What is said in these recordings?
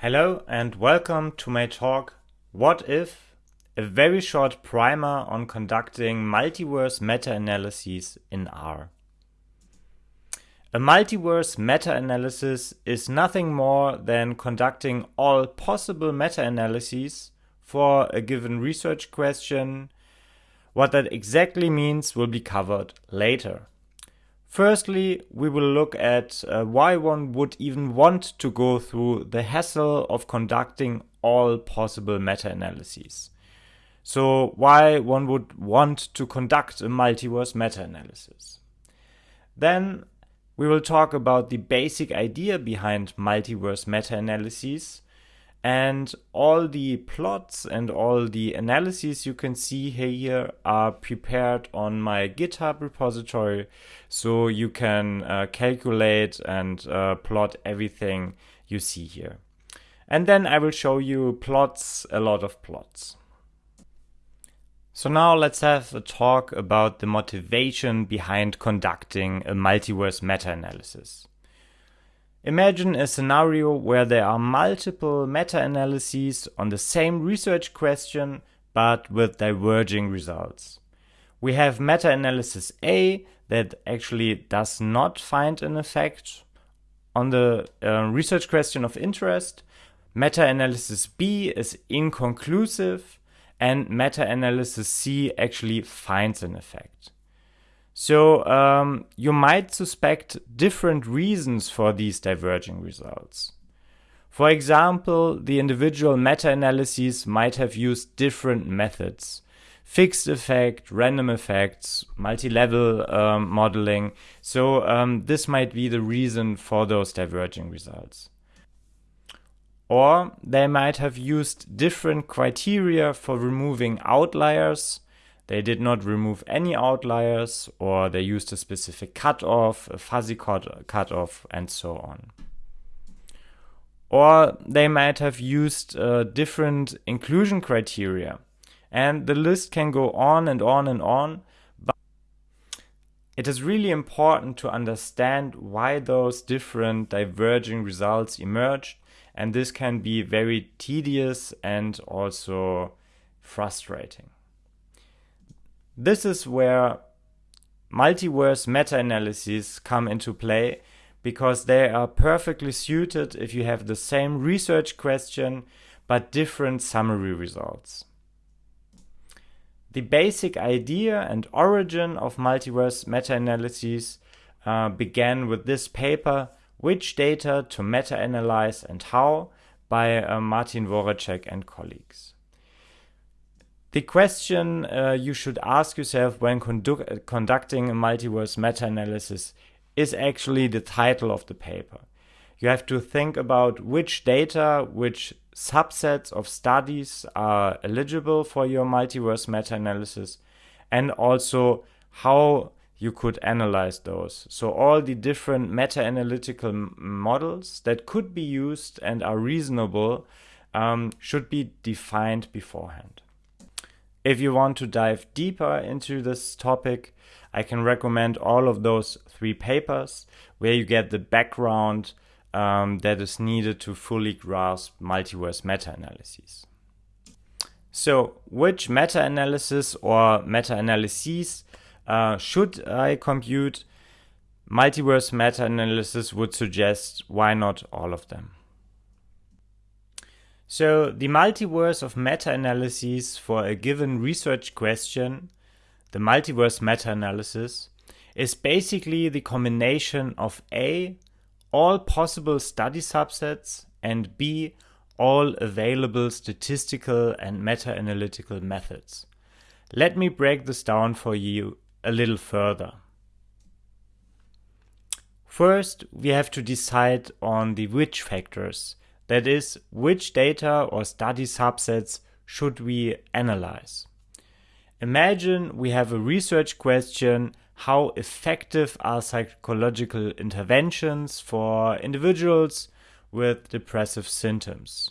Hello and welcome to my talk What If? A very short primer on conducting multiverse meta-analyses in R. A multiverse meta-analysis is nothing more than conducting all possible meta-analyses for a given research question. What that exactly means will be covered later. Firstly, we will look at uh, why one would even want to go through the hassle of conducting all possible meta-analyses. So why one would want to conduct a multiverse meta-analysis. Then we will talk about the basic idea behind multiverse meta-analyses and all the plots and all the analyses you can see here are prepared on my GitHub repository so you can uh, calculate and uh, plot everything you see here. And then I will show you plots, a lot of plots. So now let's have a talk about the motivation behind conducting a multiverse meta-analysis. Imagine a scenario where there are multiple meta-analyses on the same research question but with diverging results. We have meta-analysis A that actually does not find an effect on the uh, research question of interest. Meta-analysis B is inconclusive and meta-analysis C actually finds an effect. So um, you might suspect different reasons for these diverging results. For example, the individual meta-analyses might have used different methods. Fixed effect, random effects, multi-level um, modeling. So um, this might be the reason for those diverging results. Or they might have used different criteria for removing outliers they did not remove any outliers or they used a specific cutoff, a fuzzy cut cutoff, and so on. Or they might have used uh, different inclusion criteria. And the list can go on and on and on. But it is really important to understand why those different diverging results emerged. And this can be very tedious and also frustrating. This is where multiverse meta-analyses come into play because they are perfectly suited if you have the same research question but different summary results. The basic idea and origin of multiverse meta-analyses uh, began with this paper, Which Data to Meta-Analyze and How, by uh, Martin Voracek and colleagues. The question uh, you should ask yourself when condu conducting a multiverse meta-analysis is actually the title of the paper. You have to think about which data, which subsets of studies are eligible for your multiverse meta-analysis and also how you could analyze those. So all the different meta-analytical models that could be used and are reasonable um, should be defined beforehand. If you want to dive deeper into this topic, I can recommend all of those three papers where you get the background um, that is needed to fully grasp multiverse meta-analyses. So which meta-analysis or meta-analyses uh, should I compute? Multiverse meta-analysis would suggest why not all of them. So the multiverse of meta-analyses for a given research question, the multiverse meta-analysis, is basically the combination of A, all possible study subsets, and B, all available statistical and meta-analytical methods. Let me break this down for you a little further. First, we have to decide on the which factors that is, which data or study subsets should we analyze? Imagine we have a research question how effective are psychological interventions for individuals with depressive symptoms?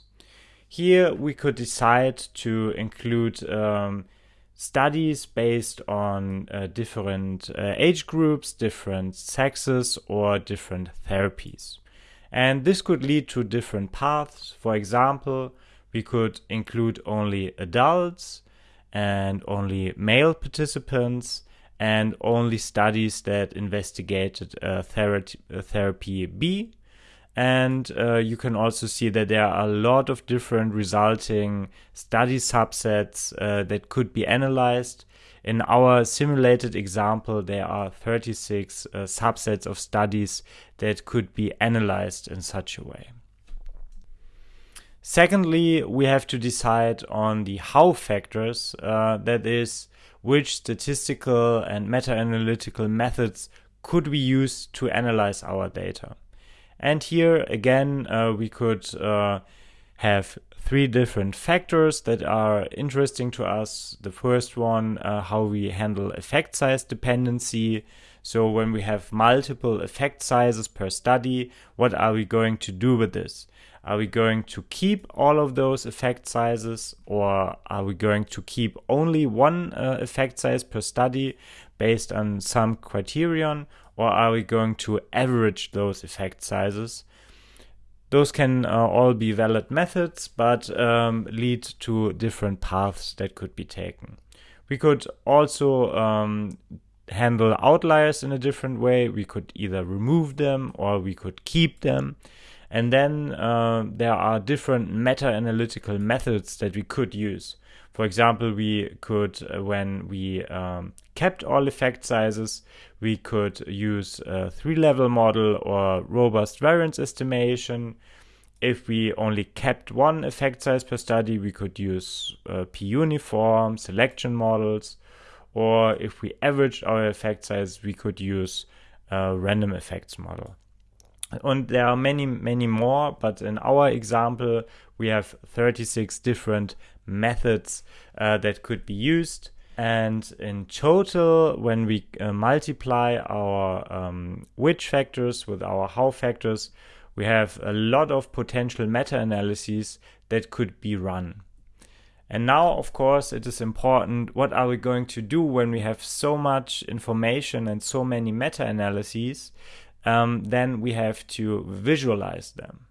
Here we could decide to include um, studies based on uh, different uh, age groups, different sexes, or different therapies. And this could lead to different paths. For example, we could include only adults and only male participants and only studies that investigated uh, therapy, uh, therapy B. And uh, you can also see that there are a lot of different resulting study subsets uh, that could be analyzed. In our simulated example, there are 36 uh, subsets of studies that could be analyzed in such a way. Secondly, we have to decide on the how factors, uh, that is, which statistical and meta-analytical methods could we use to analyze our data. And here again, uh, we could uh, have three different factors that are interesting to us. The first one, uh, how we handle effect size dependency. So when we have multiple effect sizes per study, what are we going to do with this? Are we going to keep all of those effect sizes or are we going to keep only one uh, effect size per study based on some criterion or are we going to average those effect sizes? Those can uh, all be valid methods but um, lead to different paths that could be taken. We could also um, handle outliers in a different way. We could either remove them or we could keep them. And then uh, there are different meta analytical methods that we could use. For example, we could, uh, when we um, kept all effect sizes, we could use a three level model or robust variance estimation. If we only kept one effect size per study, we could use uh, p uniform selection models. Or if we averaged our effect size, we could use a random effects model. And there are many, many more, but in our example, we have 36 different methods uh, that could be used. And in total, when we uh, multiply our um, which factors with our how factors, we have a lot of potential meta analyses that could be run. And now, of course, it is important what are we going to do when we have so much information and so many meta analyses um, then we have to visualize them.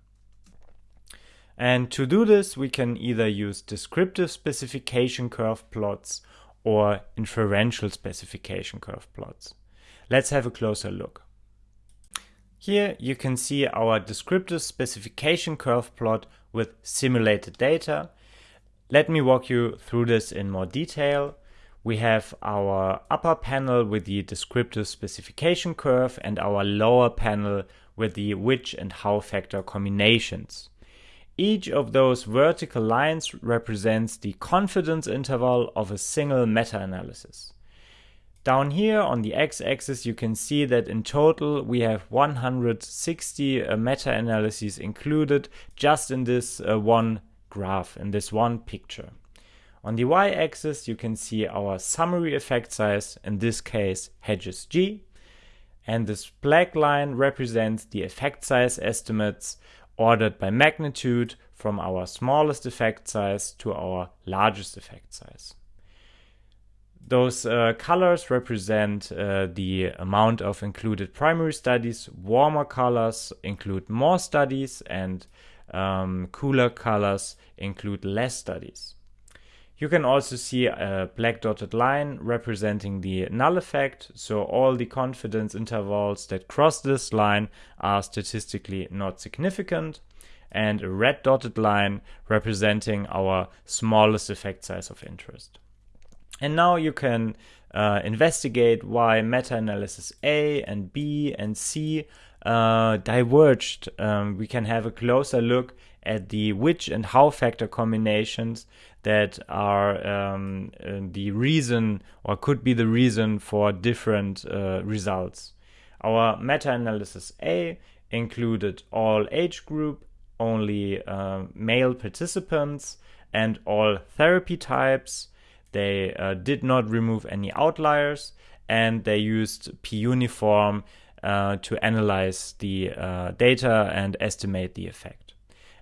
And to do this, we can either use descriptive specification curve plots or inferential specification curve plots. Let's have a closer look. Here you can see our descriptive specification curve plot with simulated data. Let me walk you through this in more detail we have our upper panel with the descriptive specification curve and our lower panel with the which and how factor combinations. Each of those vertical lines represents the confidence interval of a single meta-analysis. Down here on the x-axis you can see that in total we have 160 uh, meta-analyses included just in this uh, one graph, in this one picture. On the y-axis, you can see our summary effect size, in this case hedges G, and this black line represents the effect size estimates ordered by magnitude from our smallest effect size to our largest effect size. Those uh, colors represent uh, the amount of included primary studies. Warmer colors include more studies and um, cooler colors include less studies. You can also see a black dotted line representing the null effect. So all the confidence intervals that cross this line are statistically not significant. And a red dotted line representing our smallest effect size of interest. And now you can uh, investigate why meta-analysis A and B and C uh, diverged. Um, we can have a closer look at the which and how factor combinations that are um, uh, the reason or could be the reason for different uh, results. Our meta-analysis A included all age group, only uh, male participants, and all therapy types. They uh, did not remove any outliers, and they used p-uniform uh, to analyze the uh, data and estimate the effect.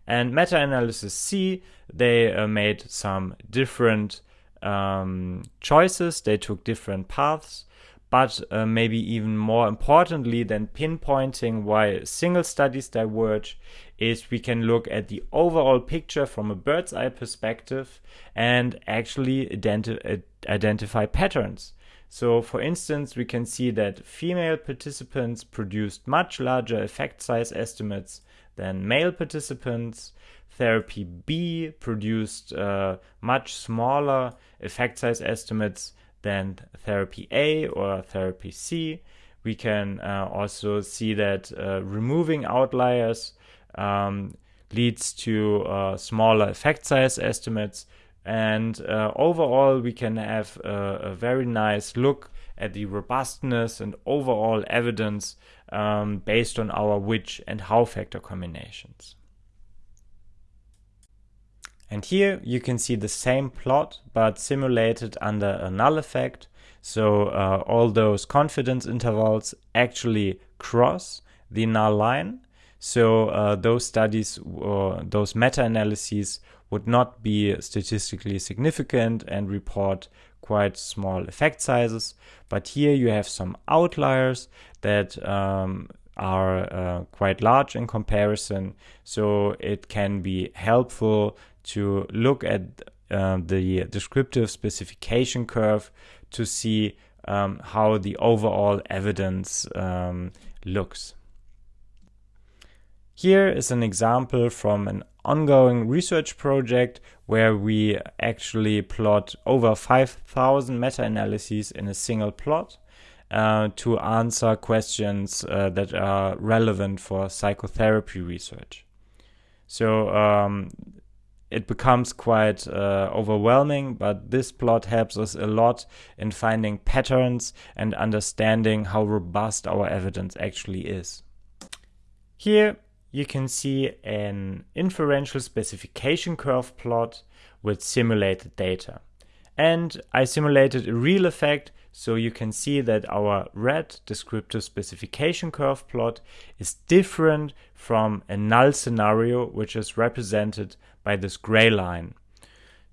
And meta-analysis C, they uh, made some different um, choices. They took different paths, but uh, maybe even more importantly than pinpointing why single studies diverge is we can look at the overall picture from a bird's eye perspective and actually identi identify patterns. So for instance, we can see that female participants produced much larger effect size estimates than male participants. Therapy B produced uh, much smaller effect size estimates than therapy A or therapy C. We can uh, also see that uh, removing outliers um, leads to uh, smaller effect size estimates and uh, overall, we can have a, a, very nice look at the robustness and overall evidence um, based on our which and how factor combinations. And here you can see the same plot, but simulated under a null effect. So uh, all those confidence intervals actually cross the null line. So uh, those studies or those meta-analyses would not be statistically significant and report quite small effect sizes. But here you have some outliers that um, are uh, quite large in comparison. So it can be helpful to look at uh, the descriptive specification curve to see um, how the overall evidence um, looks. Here is an example from an ongoing research project where we actually plot over 5,000 meta-analyses in a single plot uh, to answer questions uh, that are relevant for psychotherapy research. So um, it becomes quite uh, overwhelming, but this plot helps us a lot in finding patterns and understanding how robust our evidence actually is. Here you can see an inferential specification curve plot with simulated data. And I simulated a real effect so you can see that our red descriptive specification curve plot is different from a null scenario which is represented by this gray line.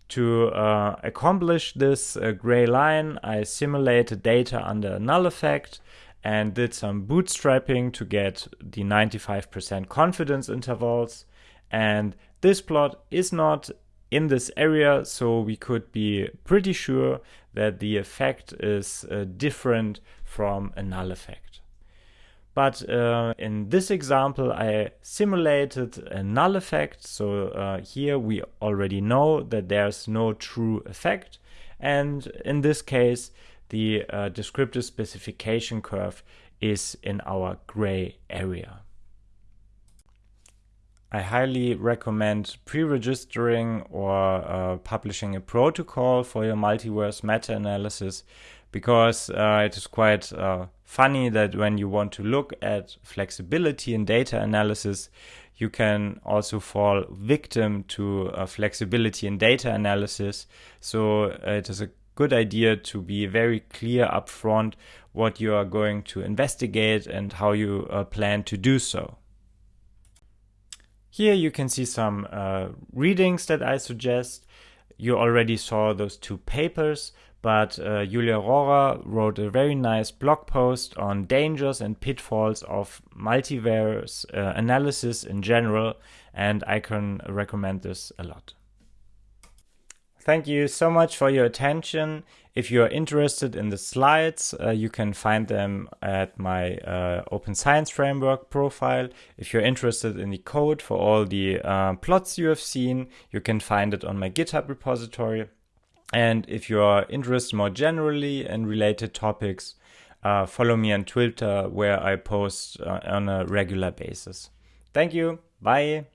To uh, accomplish this uh, gray line, I simulated data under a null effect and did some bootstrapping to get the 95% confidence intervals. And this plot is not in this area, so we could be pretty sure that the effect is uh, different from a null effect. But uh, in this example, I simulated a null effect. So uh, here we already know that there's no true effect. And in this case, the uh, descriptive specification curve is in our gray area. I highly recommend pre-registering or uh, publishing a protocol for your multiverse meta-analysis because uh, it is quite uh, funny that when you want to look at flexibility in data analysis, you can also fall victim to flexibility in data analysis. So uh, it is a good idea to be very clear upfront what you are going to investigate and how you uh, plan to do so. Here you can see some uh, readings that I suggest. You already saw those two papers, but uh, Julia Rohrer wrote a very nice blog post on dangers and pitfalls of multiverse uh, analysis in general, and I can recommend this a lot. Thank you so much for your attention. If you are interested in the slides, uh, you can find them at my uh, Open Science Framework profile. If you're interested in the code for all the uh, plots you have seen, you can find it on my GitHub repository. And if you are interested more generally in related topics, uh, follow me on Twitter where I post uh, on a regular basis. Thank you. Bye.